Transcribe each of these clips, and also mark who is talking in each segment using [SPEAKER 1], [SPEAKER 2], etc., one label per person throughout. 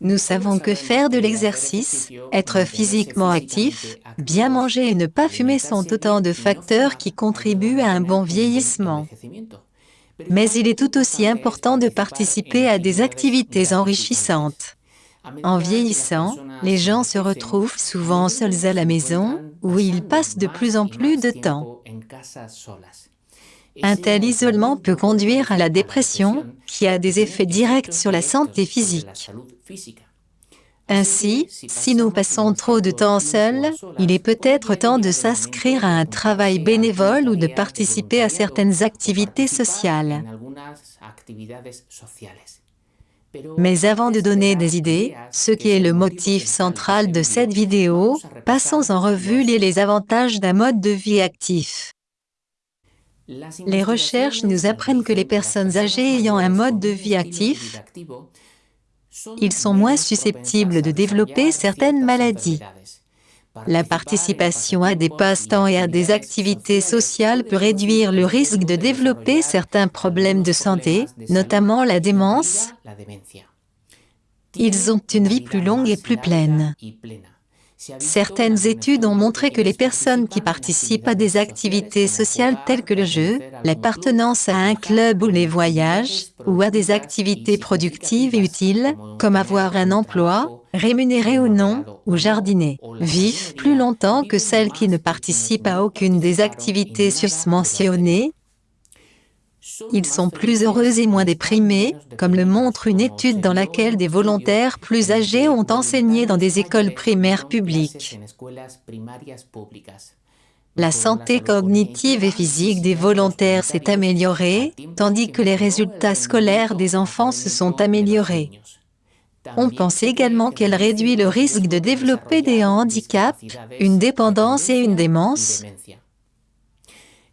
[SPEAKER 1] Nous savons que faire de l'exercice, être physiquement actif, bien manger et ne pas fumer sont autant de facteurs qui contribuent à un bon vieillissement. Mais il est tout aussi important de participer à des activités enrichissantes. En vieillissant, les gens se retrouvent souvent seuls à la maison, où ils passent de plus en plus de temps. Un tel isolement peut conduire à la dépression, qui a des effets directs sur la santé physique. Ainsi, si nous passons trop de temps seuls, il est peut-être temps de s'inscrire à un travail bénévole ou de participer à certaines activités sociales. Mais avant de donner des idées, ce qui est le motif central de cette vidéo, passons en revue les avantages d'un mode de vie actif. Les recherches nous apprennent que les personnes âgées ayant un mode de vie actif, ils sont moins susceptibles de développer certaines maladies. La participation à des passe-temps et à des activités sociales peut réduire le risque de développer certains problèmes de santé, notamment la démence. Ils ont une vie plus longue et plus pleine. Certaines études ont montré que les personnes qui participent à des activités sociales telles que le jeu, l'appartenance à un club ou les voyages, ou à des activités productives et utiles, comme avoir un emploi, rémunéré ou non, ou jardiner, vivent plus longtemps que celles qui ne participent à aucune des activités susmentionnées, ils sont plus heureux et moins déprimés, comme le montre une étude dans laquelle des volontaires plus âgés ont enseigné dans des écoles primaires publiques. La santé cognitive et physique des volontaires s'est améliorée, tandis que les résultats scolaires des enfants se sont améliorés. On pense également qu'elle réduit le risque de développer des handicaps, une dépendance et une démence,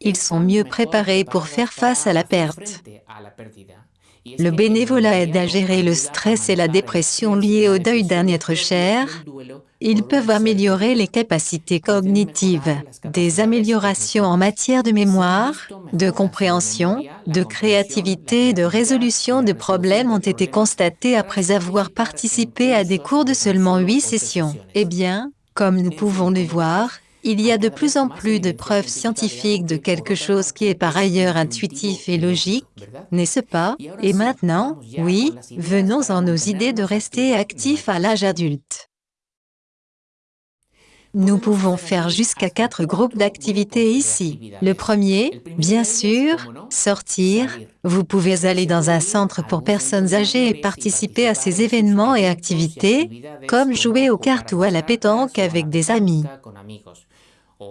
[SPEAKER 1] ils sont mieux préparés pour faire face à la perte. Le bénévolat aide à gérer le stress et la dépression liés au deuil d'un être cher. Ils peuvent améliorer les capacités cognitives. Des améliorations en matière de mémoire, de compréhension, de créativité et de résolution de problèmes ont été constatées après avoir participé à des cours de seulement huit sessions. Eh bien, comme nous pouvons le voir, il y a de plus en plus de preuves scientifiques de quelque chose qui est par ailleurs intuitif et logique, n'est-ce pas? Et maintenant, oui, venons-en nos idées de rester actifs à l'âge adulte. Nous pouvons faire jusqu'à quatre groupes d'activités ici. Le premier, bien sûr, sortir. Vous pouvez aller dans un centre pour personnes âgées et participer à ces événements et activités, comme jouer aux cartes ou à la pétanque avec des amis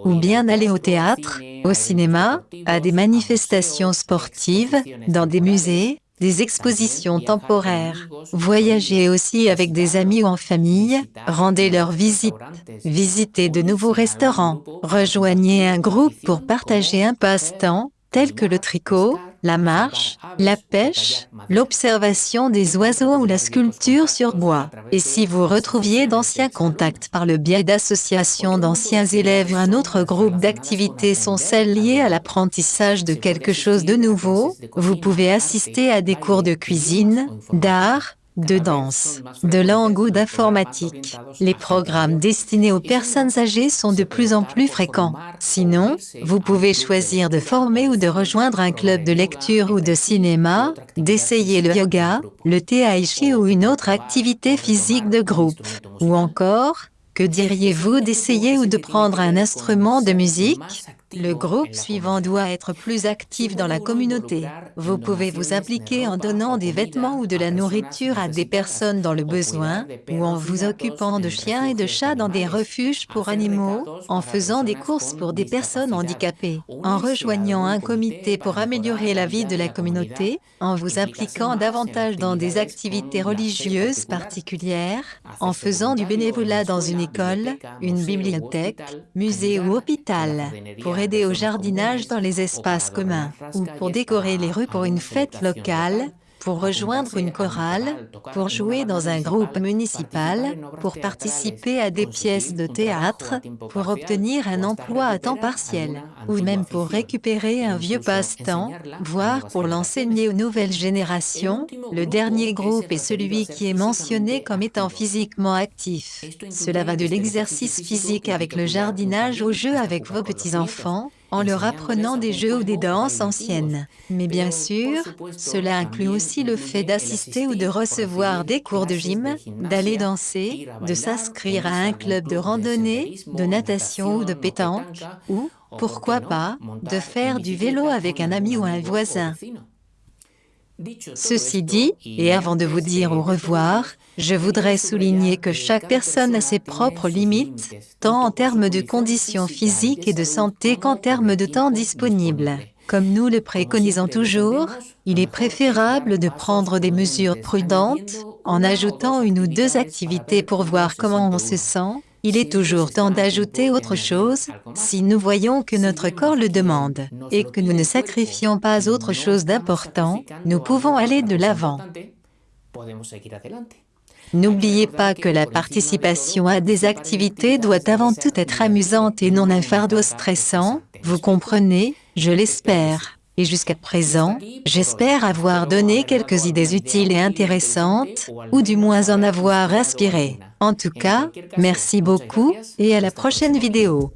[SPEAKER 1] ou bien aller au théâtre, au cinéma, à des manifestations sportives, dans des musées, des expositions temporaires. Voyager aussi avec des amis ou en famille, rendez leur visite, visitez de nouveaux restaurants, rejoignez un groupe pour partager un passe-temps, tel que le tricot, la marche, la pêche, l'observation des oiseaux ou la sculpture sur bois. Et si vous retrouviez d'anciens contacts par le biais d'associations d'anciens élèves ou un autre groupe d'activités sont celles liées à l'apprentissage de quelque chose de nouveau, vous pouvez assister à des cours de cuisine, d'art, de danse, de langue ou d'informatique. Les programmes destinés aux personnes âgées sont de plus en plus fréquents. Sinon, vous pouvez choisir de former ou de rejoindre un club de lecture ou de cinéma, d'essayer le yoga, le tai chi ou une autre activité physique de groupe. Ou encore, que diriez-vous d'essayer ou de prendre un instrument de musique? Le groupe suivant doit être plus actif dans la communauté. Vous pouvez vous impliquer en donnant des vêtements ou de la nourriture à des personnes dans le besoin, ou en vous occupant de chiens et de chats dans des refuges pour animaux, en faisant des courses pour des personnes handicapées, en rejoignant un comité pour améliorer la vie de la communauté, en vous impliquant davantage dans des activités religieuses particulières, en faisant du bénévolat dans une école, une bibliothèque, musée ou hôpital, pour aider au jardinage dans les espaces communs, ou pour décorer les rues pour une fête locale, pour rejoindre une chorale, pour jouer dans un groupe municipal, pour participer à des pièces de théâtre, pour obtenir un emploi à temps partiel, ou même pour récupérer un vieux passe-temps, voire pour l'enseigner aux nouvelles générations. Le dernier groupe est celui qui est mentionné comme étant physiquement actif. Cela va de l'exercice physique avec le jardinage au jeu avec vos petits-enfants, en leur apprenant des jeux ou des danses anciennes. Mais bien sûr, cela inclut aussi le fait d'assister ou de recevoir des cours de gym, d'aller danser, de s'inscrire à un club de randonnée, de natation ou de pétanque, ou, pourquoi pas, de faire du vélo avec un ami ou un voisin. Ceci dit, et avant de vous dire au revoir, je voudrais souligner que chaque personne a ses propres limites, tant en termes de conditions physiques et de santé qu'en termes de temps disponible. Comme nous le préconisons toujours, il est préférable de prendre des mesures prudentes, en ajoutant une ou deux activités pour voir comment on se sent, il est toujours temps d'ajouter autre chose, si nous voyons que notre corps le demande, et que nous ne sacrifions pas autre chose d'important, nous pouvons aller de l'avant. N'oubliez pas que la participation à des activités doit avant tout être amusante et non un fardeau stressant, vous comprenez, je l'espère. Et jusqu'à présent, j'espère avoir donné quelques idées utiles et intéressantes, ou du moins en avoir inspiré. En tout cas, merci beaucoup, et à la prochaine vidéo.